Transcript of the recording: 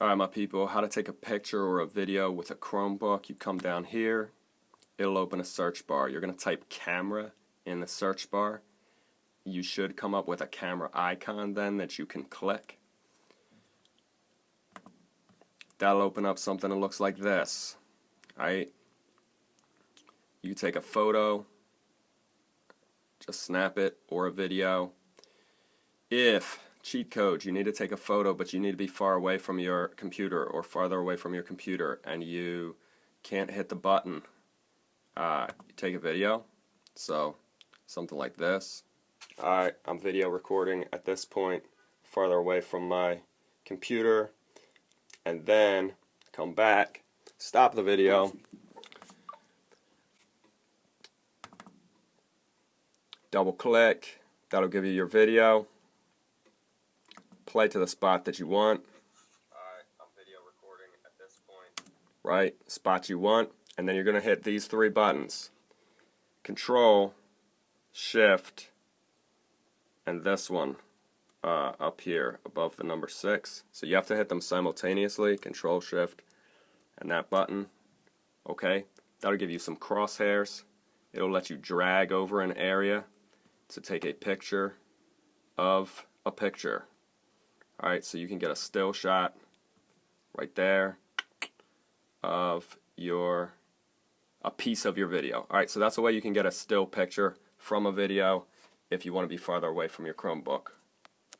Alright my people, how to take a picture or a video with a Chromebook. You come down here, it'll open a search bar. You're going to type camera in the search bar. You should come up with a camera icon then that you can click. That'll open up something that looks like this. Alright? You take a photo, just snap it, or a video. If cheat code. You need to take a photo, but you need to be far away from your computer or farther away from your computer, and you can't hit the button. Uh, take a video. So, something like this. Alright, I'm video recording at this point, farther away from my computer, and then come back, stop the video, double click, that'll give you your video play to the spot that you want. Alright, I'm video recording at this point. Right, spot you want, and then you're going to hit these three buttons. Control, Shift, and this one uh, up here above the number 6. So you have to hit them simultaneously, Control, Shift, and that button. Okay, that'll give you some crosshairs. It'll let you drag over an area to take a picture of a picture. Alright, so you can get a still shot right there of your a piece of your video. Alright, so that's the way you can get a still picture from a video if you want to be farther away from your Chromebook.